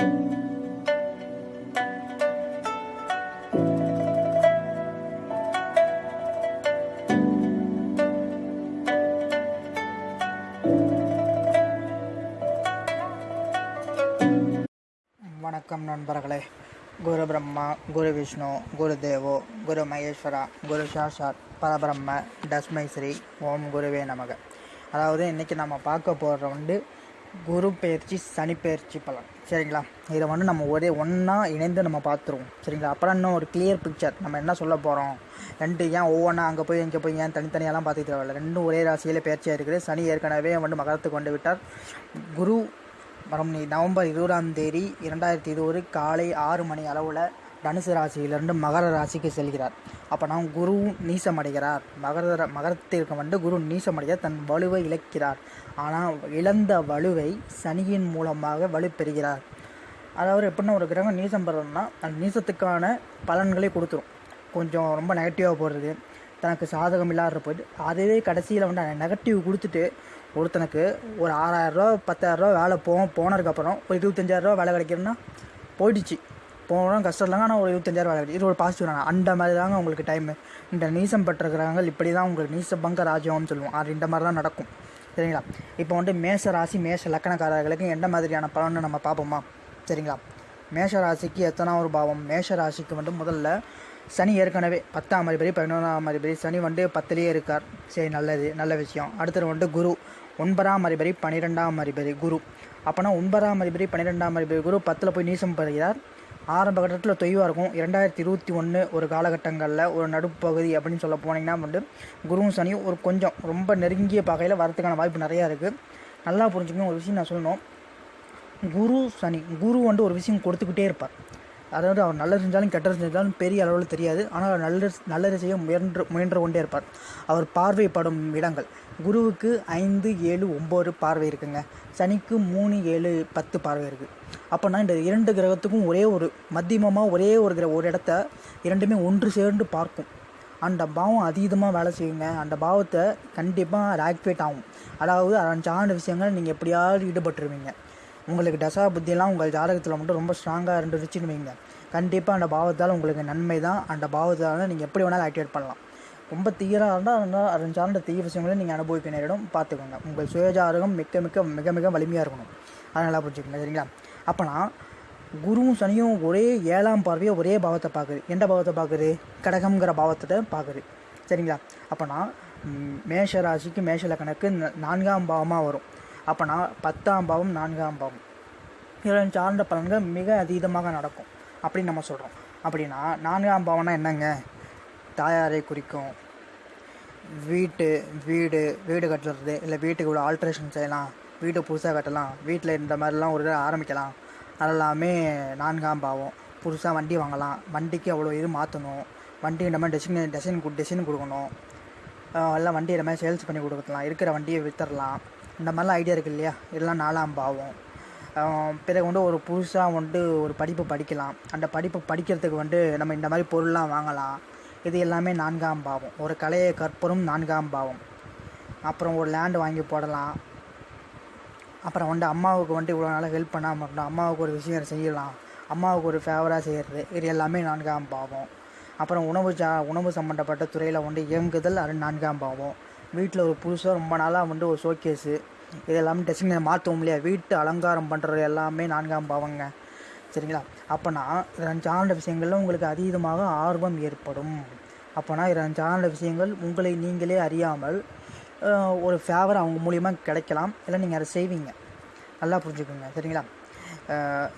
வணக்கம் நண்பர்களே. குரு பிரம்மா குரு விஷ்ணு குரு தேவோ குரு மகேஸ்வரா குரு சாஷாத் பரபிரம்ம தஸ்மை ஸ்ரீ ஓம் குருவே நமக. அதாவது இன்றைக்கி நம்ம பார்க்க போகிற வந்து குரு பயிற்சி சனி பயிற்சி பலன். சரிங்களா? இதை வந்து நம்ம ஒரே ஒன்றா இணைந்து நம்ம பார்த்துருவோம். சரிங்களா? அப்புறம் இன்னும் ஒரு கிளியர் பிக்சர் நம்ம என்ன சொல்ல போகிறோம் ரெண்டு ஏன் ஒவ்வொன்றா அங்கே போய் இங்கே போய் ஏன் தனித்தனியெல்லாம் பார்த்துக்க தேவையில்ல. ரெண்டும் ஒரே ராசியில் பயிற்சியாக இருக்குது. சனி ஏற்கனவே வந்து மகரத்துக்கு கொண்டு விட்டார். குரு வரும் நீ நவம்பர் இருபதாம் தேதி இரண்டாயிரத்தி இருபது காலை ஆறு மணி அளவில் தனுசு ராசியிலிருந்து மகர ராசிக்கு செல்கிறார். அப்போ நான் நீசம் நீசமடைகிறார். மகர மகரத்திற்கு வந்து குரு நீசமடைகிறார் தன் வலுவை இழக்கிறார். ஆனால் இழந்த வலுவை சனியின் மூலமாக வலுப்பெறுகிறார் அதாவது எப்படின்னா ஒரு கிரகம் நீசம் பெறணும்னா அந்த நீசத்துக்கான பலன்களை கொடுத்துரும். கொஞ்சம் ரொம்ப நெகட்டிவாக போடுறது தனக்கு சாதகம் இல்லாத போயிட்டு அதுவே கடைசியில் வந்து அந்த நெகட்டிவ் கொடுத்துட்டு ஒருத்தனுக்கு ஒரு ஆறாயிரரூவா பத்தாயிரரூவா வேலை போவோம் போனதுக்கப்புறம் ஒரு இருபத்தஞ்சாயிரரூவா வேலை கிடைக்கிறதுனா போயிடுச்சு. போனோம் கஷ்டம் இல்லைங்க. ஆனால் ஒரு இருபத்தஞ்சாயிரம் வேலை இது ஒரு பாசிட்டிவ் தாங்க அந்த மாதிரி தாங்க உங்களுக்கு டைமு இந்த நீசம் பெற்றிருக்கிறாங்க இப்படி தான் உங்களுக்கு நீச பங்க ராஜ்யம்னு சொல்லுவோம். அது இந்த மாதிரி தான் நடக்கும். சரிங்களா? இப்போ வந்து மேஷ ராசி மேஷ லக்கணக்காரர்களுக்கு எந்த மாதிரியான பலன்னு நம்ம பார்ப்போமா? சரிங்களா? மேஷ ராசிக்கு எத்தனாவது பாவம்? மேஷ ராசிக்கு வந்து முதல்ல சனி ஏற்கனவே பத்தாம் அதிபதி பதினொன்றாம் அதிபதி. சனி வந்து பத்துலேயே இருக்கார். சரி நல்லது. நல்ல விஷயம். அடுத்தது வந்து குரு. ஒன்பதாம் அதிபதி பன்னிரெண்டாம் அதிபதி குரு. அப்போனா ஒன்பதாம் அதிபதி பன்னிரெண்டாம் அதிபதி குரு பத்தில் போய் நீசம் பெறுகிறார் ஆரம்ப கட்டத்தில் தொய்வாக இருக்கும். இரண்டாயிரத்தி இருபத்தி ஒன்று ஒரு காலகட்டங்களில் ஒரு நடுப்பகுதி அப்படின்னு சொல்ல போனீங்கன்னா வந்து குருவும் சனியும் ஒரு கொஞ்சம் ரொம்ப நெருங்கிய பகையில் வரதுக்கான வாய்ப்பு நிறையா இருக்குது நல்லா புரிஞ்சுக்கணும் ஒரு விஷயம் நான் சொல்லணும். குரு சனி குரு வந்து ஒரு விஷயம் கொடுத்துக்கிட்டே இருப்பார். அதாவது அவர் நல்லது செஞ்சாலும் கெட்டது செஞ்சாலும் பெரிய அளவில் தெரியாது. ஆனால் அவர் நல்லது நல்லது செய்ய முயன்று முயன்று கொண்டே இருப்பார் அவர் பார்வைப்படும் இடங்கள். குருவுக்கு ஐந்து ஏழு ஒம்பது பார்வை இருக்குங்க. சனிக்கு மூணு ஏழு பத்து பார்வை இருக்குது அப்போனா இந்த இரண்டு கிரகத்துக்கும் ஒரே ஒரு மத்தியமமாக ஒரே ஒரு கிர ஒரு இடத்த இரண்டுமே ஒன்று சேர்ந்து பார்க்கும். அந்த பாவம் அதீதமாக வேலை செய்யுங்க. அந்த பாவத்தை கண்டிப்பாக அது ஆக்டிவேட் ஆகும். அதாவது அதன் சார்ந்த விஷயங்கள் நீங்கள் எப்படியாவது ஈடுபட்டுருவீங்க. உங்களுக்கு தசா புத்தியெல்லாம் உங்கள் ஜாதகத்தில் மட்டும் ரொம்ப ஸ்ட்ராங்காக இருந்துருச்சுன்னு வைங்க கண்டிப்பாக அந்த பாவத்தால் உங்களுக்கு நன்மை தான். அந்த பாவத்தால் நீங்கள் எப்படி வேணாலும் ஆக்டிவேட் பண்ணலாம். ரொம்ப தீராக இருந்தால் அதனால் சார்ந்த தீய விஷயங்களையும் நீங்கள் அனுபவிக்க நேரிடும். பார்த்துக்கோங்க. உங்கள் சுயஜாதகம் மிக்க மிக்க மிக மிக வலிமையாக இருக்கணும். அதை நல்லா புரிஞ்சுக்கோங்க சரிங்களா? அப்போனா குருவும் சனியும் ஒரே ஏழாம் பார்வையை ஒரே பாவத்தை பார்க்குது. எந்த பாவத்தை பார்க்குது? கடகம்ங்கிற பாவத்தை பார்க்குது. சரிங்களா? அப்போனா மேஷ ராசிக்கு மேஷ லக்கணக்கு நான்காம் பாவமாக வரும். அப்போனா பத்தாம் பாவம் நான்காம் பாவம். இதில் சார்ந்த பலன்கள் மிக அதீதமாக நடக்கும். அப்படின்னு நம்ம சொல்கிறோம் அப்படின்னா நான்காம் பாவம்னா என்னங்க? தாயாரை குறிக்கும். வீட்டு வீடு வீடு கட்டுறது இல்லை வீட்டுக்கு இவ்வளோ ஆல்ட்ரேஷன் செய்யலாம். வீட்டை புதுசாக கட்டலாம். வீட்டில் இந்த மாதிரிலாம் ஒரு ஆரம்பிக்கலாம். அதெல்லாமே நான்காம் பாவம். புதுசாக வண்டி வாங்கலாம். வண்டிக்கு அவ்வளோ இது மாற்றணும் வண்டி இந்த மாதிரி டிசைன் டிசைன் கொடுக்கணும். எல்லாம் வண்டி இந்த மாதிரி சேல்ஸ் பண்ணி கொடுக்கலாம். இருக்கிற வண்டியை விற்றுடலாம் இந்த மாதிரிலாம் ஐடியா இருக்குது இல்லையா? இதெல்லாம் நாலாம் பாவம். பிறகு வந்து ஒரு புதுசாக வந்துட்டு ஒரு படிப்பு படிக்கலாம். அந்த படிப்பு படிக்கிறதுக்கு வந்து நம்ம இந்த மாதிரி பொருள்லாம் வாங்கலாம். இது எல்லாமே நான்காம் பாவம். ஒரு கலையை கற்பரும் நான்காம் பாவம். அப்புறம் ஒரு லேண்டு வாங்கி போடலாம். அப்புறம் வந்து அம்மாவுக்கு வந்துட்டு இவ்வளோ நாளாக ஹெல்ப் பண்ணாமல் இருந்தோம் அம்மாவுக்கு ஒரு விஷயம் செய்யலாம். அம்மாவுக்கு ஒரு ஃபேவராக செய்கிறது இது எல்லாமே நான்காம் பாவம். அப்புறம் உணவு சா உணவு சம்மந்தப்பட்ட துறையில் வந்து இயங்குதல் அது நான்காம் பாவம். வீட்டில் ஒரு புதுசாக ரொம்ப நாளாக வந்து ஒரு ஷோகேஸு இது எல்லாமே டெஸ்டிங் மாற்றவும் இல்லையா? வீட்டு அலங்காரம் பண்ணுறது எல்லாமே நான்காம் பாவங்க. சரிங்களா? அப்போனா இதன் சார்ந்த விஷயங்களில் உங்களுக்கு அதீதமாக ஆர்வம் ஏற்படும். அப்போனா இதன் சார்ந்த விஷயங்கள் உங்களை நீங்களே அறியாமல் ஒரு ஃபேவர் அவங்க மூலியமாக கிடைக்கலாம். இல்லை நீங்கள் அதை செய்வீங்க. நல்லா புரிஞ்சுக்கோங்க. சரிங்களா?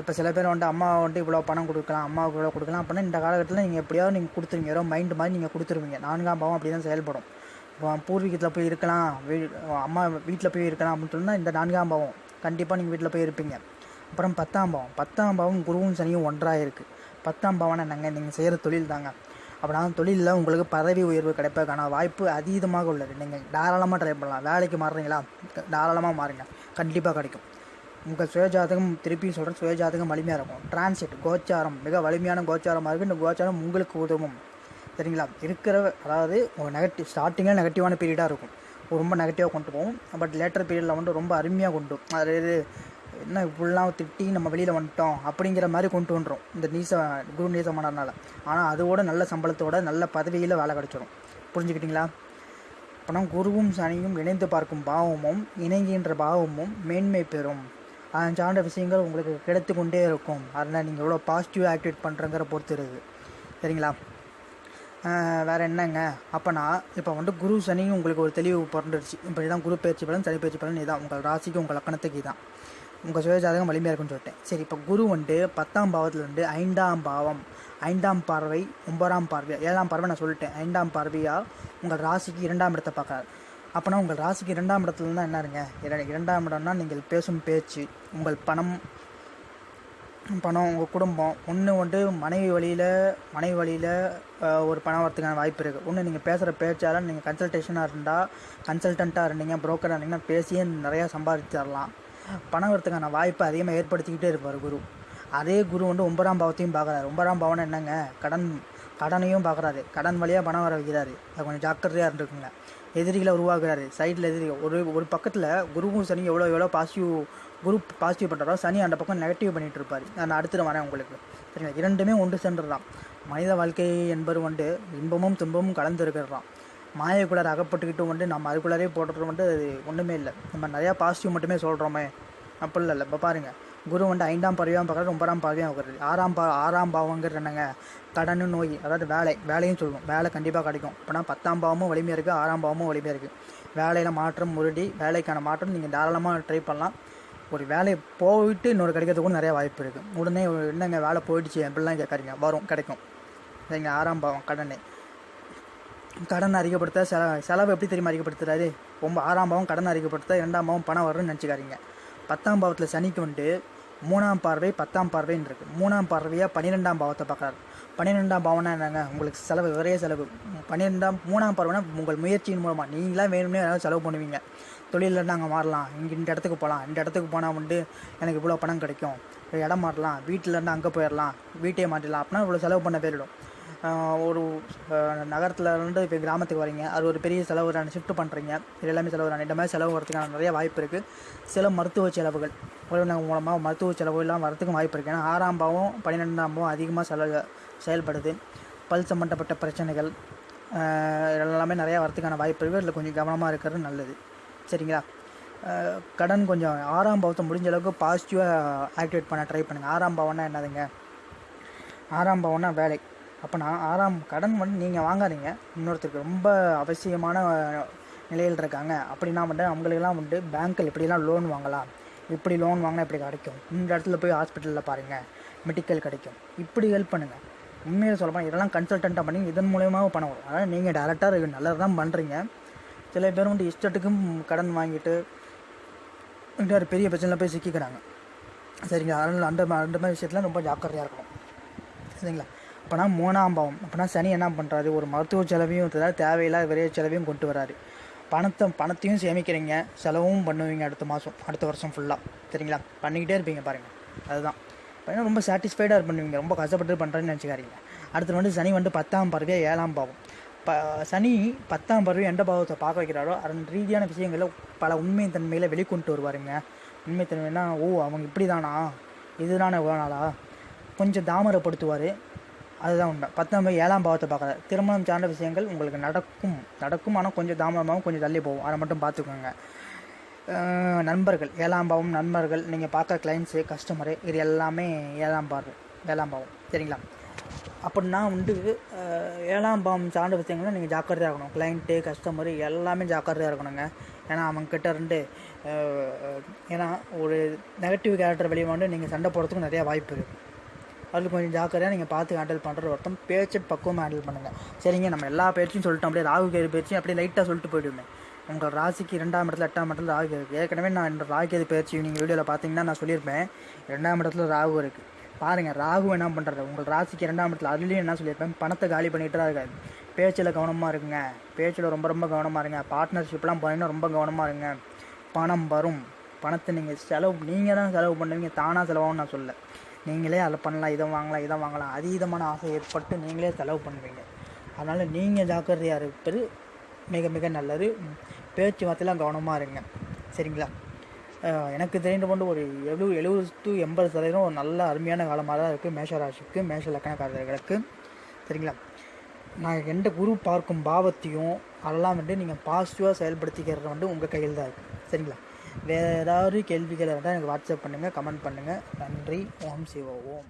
இப்போ சில பேர் வந்துட்டு அம்மா வந்துட்டு இவ்வளோ பணம் கொடுக்கலாம் அம்மாவுக்கு இவ்வளோ கொடுக்கலாம். அப்படின்னா இந்த காலகட்டத்தில் நீங்கள் எப்படியாவது நீங்கள் கொடுத்துருவீங்க. ஏதோ மைண்டு மாதிரி நீங்கள் கொடுத்துருவீங்க. நான்காம் பாவம் அப்படி தான் செயல்படும். பூர்வீகத்தில் போய் இருக்கலாம் வீ அம்மா வீட்டில் போய் இருக்கலாம் அப்படின்னு சொன்னால் இந்த நான்காம் பாவம். கண்டிப்பாக நீங்கள் வீட்டில் போய் இருப்பீங்க. அப்புறம் பத்தாம் பாவம். பத்தாம் பாவம் குருவும் சனியும் ஒன்றாக இருக்குது பத்தாம் பாவம்னா என்னங்க? நீங்கள் செய்கிற தொழில் தாங்க. அப்படின்னா தொழிலில் உங்களுக்கு பதவி உயர்வு கிடைப்பதற்கான வாய்ப்பு அதீதமாக உள்ளது. நீங்கள் தாராளமாக ட்ரை பண்ணலாம். வேலைக்கு மாறுறீங்களா? தாராளமாக மாறுங்க. கண்டிப்பாக கிடைக்கும். உங்கள் சுயஜாதகம் திருப்பியும் சொல்கிறேன் சுயஜாதகம் வலிமையாக இருக்கும். டிரான்சிட் கோச்சாரம். மிக வலிமையான கோச்சாரமாக இருக்குது இந்த கோச்சாரம் உங்களுக்கு உதவும். சரிங்களா இருக்கிற அதாவது ஒரு நெகட்டிவ் ஸ்டார்டிங்கில் நெகட்டிவான பீரியடாக இருக்கும். ரொம்ப நெகட்டிவாக கொண்டு போவோம். பட் லேட்டர் பீரியடில் வந்து ரொம்ப அருமையாக கொண்டு அதாவது என்ன இப்படிலாம் திட்டி நம்ம வெளியில் வந்துட்டோம் அப்படிங்கிற மாதிரி கொண்டு வந்துடும் இந்த நீச குரு நீசமானதுனால. ஆனால் அதோட நல்ல சம்பளத்தோட நல்ல பதவியில் வேலை கிடச்சிடும் புரிஞ்சுக்கிட்டீங்களா? அப்போனா குருவும் சனியும் இணைந்து பார்க்கும் பாவமும் இணங்குகின்ற பாவமும் மேன்மை பெறும். அதன் சார்ந்த விஷயங்கள் உங்களுக்கு கிடைத்து கொண்டே இருக்கும். அதனால் நீங்கள் எவ்வளோ பாசிட்டிவ் ஆக்டிவேட் பண்ணுறங்கிற பொறுத்து இருக்குது. சரிங்களா? வேறு என்னங்க? அப்போனா இப்போ வந்து குரு சனியும் உங்களுக்கு ஒரு தெளிவு பிறந்துடுச்சு இப்போ தான் குரு பயிற்சி பலன் சனி பயிற்சி பலன் இதான் உங்கள் ராசிக்கு உங்கள் லக்கணத்துக்கு இதான். உங்கள் சுயஜாதகம் வலிமையாக இருக்குன்னு சொல்லிட்டேன். சரி இப்போ குரு வந்து பத்தாம் பாவத்தில் வந்து ஐந்தாம் பாவம் ஐந்தாம் பார்வை ஒன்பதாம் பார்வை ஏழாம் பார்வை நான் சொல்லிட்டேன். ஐந்தாம் பார்வையாக உங்கள் ராசிக்கு இரண்டாம் இடத்தை பார்க்குறாரு. அப்போனா உங்கள் ராசிக்கு இரண்டாம் இடத்துல இருந்தால் என்ன இருங்க? இரண்டாம் இடம்னா நீங்கள் பேசும் பேச்சு உங்கள் பணம் பணம் உங்கள் குடும்பம். ஒன்று வந்து மனைவி வழியில் மனைவி வழியில் ஒரு பணம் வரதுக்கான வாய்ப்பு இருக்குது ஒன்று நீங்கள் பேசுகிற பேச்சால் நீங்கள் கன்சல்டேஷனாக இருந்தால் கன்சல்டண்ட்டாக இருந்தீங்க ப்ரோக்கராக இருந்தீங்கன்னா பேசியே நிறையா சம்பாதிச்சு தரலாம். பணம் வரதுக்கான வாய்ப்பை அதிகமாக ஏற்படுத்திக்கிட்டே இருப்பார் குரு. அதே குரு வந்து ஒன்பதாம் பாவத்தையும் பார்க்குறாரு. ஒன்பதாம் பாவம்னா என்னங்க? கடன் கடனையும் பார்க்குறாரு. கடன் வழியாக பணம் வர வைக்கிறாரு. அது கொஞ்சம் ஜாக்கிரதையாக இருந்துக்குங்க. எதிரிகளை உருவாக்குறாரு. சைடில் எதிரி ஒரு ஒரு பக்கத்தில் குருவும் சனி எவ்வளோ எவ்வளோ பாசிட்டிவ் குரூப் பாசிட்டிவ் பண்ணுறாரோ சனி அந்த பக்கம் நெகட்டிவ் பண்ணிட்டு இருப்பார். நான் அடுத்து வரேன் உங்களுக்கு. சரிங்களா? இரண்டுமே ஒன்று சென்றுதான் மனித வாழ்க்கை என்பது வந்து இன்பமும் துன்பமும் கலந்து இருக்கிறதாம் மாயக்குள்ளார அகப்பட்டுக்கிட்டு வந்து நம்ம அதுக்குள்ளாரே போடுறது வந்து அது ஒன்றுமே இல்லை. நம்ம நிறையா பாசிட்டிவ் மட்டுமே சொல்கிறோமே அப்படி இல்லை. இப்போ பாருங்கள் குரு வந்து ஐந்தாம் பறவையாக பார்க்குறது ஒன்பதாம் பறவையாக பார்க்குறது ஆறாம் பா ஆறாம் பாவங்கிறது என்னங்க? கடன் நோய் அதாவது வேலை. வேலையும் சொல்லுவோம். வேலை கண்டிப்பாக கிடைக்கும். இப்போனா பத்தாம் பாவமும் வலிமையாக இருக்குது ஆறாம் பாவமும் வலிமையாக இருக்குது வேலையில் மாற்றம் முருடி வேலைக்கான மாற்றம் நீங்கள் தாராளமாக ட்ரை பண்ணலாம். ஒரு வேலையை போயிட்டு இன்னொரு கிடைக்கிறது கூட நிறைய வாய்ப்பு இருக்குது உடனே என்னங்க வேலை போயிடுச்சு? அப்படிலாம் கேட்காதீங்க. வரும் கிடைக்கும். சரிங்க ஆறாம் பாவம் கடனை. கடன் அதிகப்படுத்த செல செலவு எப்படி தெரியுமா அதிகப்படுத்துறாரு? ரொம்ப ஆறாம் பாவம் கடன் அதிகப்படுத்த இரண்டாம் பாவம் பணம் வரும்னு நினச்சிக்காதீங்க. பத்தாம் பாவத்தில் சனிக்கு வந்துட்டு மூணாம் பார்வை பத்தாம் பார்வைன்னு இருக்குது மூணாம் பார்வையாக பன்னிரெண்டாம் பாவத்தை பார்க்குறாரு. பன்னிரெண்டாம் பாவம்னா என்னங்க? உங்களுக்கு செலவு விரைய செலவு. பன்னிரெண்டாம் மூணாம் பார்வைனா உங்கள் முயற்சியின் மூலமாக நீங்களாம் வேணும்னே ஏதாவது செலவு பண்ணுவீங்க. தொழிலில் நாங்கள் மாறலாம். இங்கே இந்த இடத்துக்கு போகலாம் இந்த இடத்துக்கு போனால் வந்து எனக்கு இவ்வளோ பணம் கிடைக்கும். இடம் மாறலாம். வீட்டிலேருந்து அங்கே போயிடலாம் வீட்டையே மாற்றிடலாம். அப்படின்னா இவ்வளோ செலவு பண்ண போயிடும். ஒரு நகரத்தில் இருந்து இப்போ கிராமத்துக்கு வரீங்க. அது ஒரு பெரிய செலவு தானே. ஷிஃப்ட் பண்ணுறீங்க இது எல்லாமே செலவு தானே. இந்த மாதிரி செலவு வரதுக்கான நிறைய வாய்ப்பு இருக்குது சில மருத்துவ செலவுகள். உறவினர் மூலமாக மருத்துவ செலவு எல்லாம் வரதுக்கும் வாய்ப்பு இருக்குது ஏன்னா ஆறாம் பாவம் பன்னிரெண்டாம் பாவம் அதிகமாக செலவு செயல்படுது. பல் சம்மந்தப்பட்ட பிரச்சனைகள் எல்லாமே நிறையா வரதுக்கான வாய்ப்பு இருக்குது இதில் கொஞ்சம் கவனமாக இருக்கிறது நல்லது. சரிங்களா? கடன் கொஞ்சம் ஆறாம் பாவத்தை முடிஞ்ச அளவுக்கு பாசிட்டிவாக ஆக்டிவேட் பண்ண ட்ரை பண்ணுங்கள் ஆறாம் பாவம்னா என்னதுங்க? ஆறாம் பாவம்னா வேலை. அப்போ நான் ஆறாம் கடன் வந்து நீங்கள் வாங்காதீங்க. இன்னொருத்தருக்கு ரொம்ப அவசியமான நிலையில் இருக்காங்க. அப்படின்னா வந்து அவங்களுக்கெல்லாம் வந்து பேங்க்கில் இப்படிலாம் லோன் வாங்கலாம்? இப்படி லோன் வாங்கினா இப்படி கிடைக்கும்? இந்த இடத்துல போய் ஹாஸ்பிட்டலில் பாருங்கள் மெடிக்கல் கிடைக்கும். இப்படி ஹெல்ப் பண்ணுங்கள் உண்மையில் சொல்லப்போனால் இதெல்லாம் கன்சல்டண்ட்டாக பண்ணி இதன் மூலியமாக பண்ண வரும். அதாவது நீங்கள் டேரெக்டாக நல்லது தான் பண்ணுறீங்க சில பேர் வந்து இஷ்டத்துக்கும் கடன் வாங்கிட்டு ஒரு பெரிய பிரச்சனையில் போய் சிக்கிக்கிறாங்க. சரிங்களா? அதனால் அந்த அந்த மாதிரி விஷயத்தில் ரொம்ப ஜாக்கிரதையாக இருக்கணும். சரிங்களா? அப்போனா மூணாம் பாவம் அப்போனா சனி என்ன பண்ணுறாரு ஒரு மருத்துவ செலவையும் தேவையில்லாத விரைய செலவையும் கொண்டு வராரு. பணத்தை பணத்தையும் சேமிக்கிறீங்க. செலவும் பண்ணுவீங்க அடுத்த மாதம் அடுத்த வருஷம் ஃபுல்லாக சரிங்களா? பண்ணிக்கிட்டே இருப்பீங்க பாருங்கள் அதுதான். இப்போ ரொம்ப சாட்டிஸ்ஃபைடாக பண்ணுவீங்க. ரொம்ப கஷ்டப்பட்டு பண்ணுறேன்னு நினச்சிக்காரீங்க அடுத்து வந்து சனி வந்து பத்தாம் பறவை ஏழாம் பாவம். ப சனி பத்தாம் பருவம் எந்த பாவத்தை பார்க்க வைக்கிறாரோ அதன் ரீதியான விஷயங்களை பல உண்மை தன்மையில் வெளிக்கொண்டு வருவாருங்க. உண்மை தன்மைனா ஓ அவங்க இப்படி தானா இதுதானே நாளா? கொஞ்சம் தாமரப்படுத்துவார் அதுதான் உண்மை. பத்தாம் பாவம் ஏழாம் பாவத்தை பார்க்குறாரு. திருமணம் சார்ந்த விஷயங்கள் உங்களுக்கு நடக்கும். நடக்கும் ஆனால் கொஞ்சம் தாமதமாகவும் கொஞ்சம் தள்ளி போகும். அதை மட்டும் பார்த்துக்கோங்க. நண்பர்கள். ஏழாம் பாவம் நண்பர்கள். நீங்கள் பார்க்க கிளைண்ட்ஸு கஸ்டமரு இது எல்லாமே ஏழாம் பாரு ஏழாம் பாவம். சரிங்களா? அப்படின்னா வந்து ஏழாம் பாம் சார்ந்த விஷயங்களும் நீங்கள் ஜாக்கிரதையாக இருக்கணும். கிளைண்ட்டு கஸ்டமரு எல்லாமே ஜாக்கிரதையாக இருக்கணுங்க. ஏன்னா அவங்கக்கிட்ட இருந்து ஏன்னா ஒரு நெகட்டிவ் கேரக்டர் வெளியே வந்து நீங்கள் சண்டை போடுறதுக்கு நிறையா வாய்ப்பு இருக்குது அதில் கொஞ்சம் ஜாக்கிரதையாக நீங்கள் பார்த்து ஹேண்டில் பண்ணுற ஒருத்தம் பேச்சு பக்குவமாக ஹேண்டில் பண்ணுங்கள் சரிங்க நம்ம எல்லா பேச்சும் சொல்லிட்டோம் அப்படியே ராகு கேது பேச்சு அப்படியே லைட்டாக சொல்லிட்டு போயிடுவேன் உங்கள் ராசிக்கு இரண்டாம் இடத்துல எட்டாம் இடத்துல ராகு இருக்குது ஏற்கனவே நான் இந்த ராகு கேது பேச்சு நீங்கள் வீடியோவில் பார்த்தீங்கன்னா நான் சொல்லியிருப்பேன். இரண்டாம் இடத்துல ராகு இருக்குது பாருங்கள் ராகு என்ன பண்ணுறது உங்கள் ராசிக்கு இரண்டாம் இடத்துல அதுலேயும் என்ன சொல்லியிருப்பேன்? பணத்தை காலி பண்ணிட்டு தான் இருக்காது பேச்சில் கவனமாக இருக்குங்க பேச்சில் ரொம்ப ரொம்ப கவனமாக இருங்க. பார்ட்னர்ஷிப்லாம் பண்ணினா ரொம்ப கவனமாக இருங்க. பணம் வரும். பணத்தை நீங்கள் செலவு நீங்கள் தான் செலவு பண்ணுவீங்க. தானாக செலவாகும் நான் சொல்ல நீங்களே அதை பண்ணலாம் இதை வாங்கலாம் இதை வாங்கலாம். அதீதமான ஆசை ஏற்பட்டு நீங்களே செலவு பண்ணுவீங்க. அதனால் நீங்கள் ஜாக்கிரதையாக இருப்பது மிக மிக நல்லது. பேச்சுவார்த்தையில் கவனமாக இருங்க. சரிங்களா? எனக்கு தெரிந்த கொண்டு ஒரு எழுபது எழுபது டு எண்பது சதவீதம் ஒரு நல்ல அருமையான காலமாக தான் இருக்குது மேஷராசிக்கு மேஷ லக்கணக்காரர்களுக்கு. சரிங்களா? நான் எந்த குரு பார்க்கும் பாவத்தையும் அதெல்லாம் வந்து நீங்கள் பாசிட்டிவாக செயல்படுத்திக்கிறது வந்து உங்கள் கையில் தான் இருக்குது சரிங்களா? வேறு ஏதாவது கேள்விகள் இருந்தால் எனக்கு வாட்ஸ்அப் பண்ணுங்கள் கமெண்ட் பண்ணுங்கள் நன்றி. ஓம் சிவ ஓம்.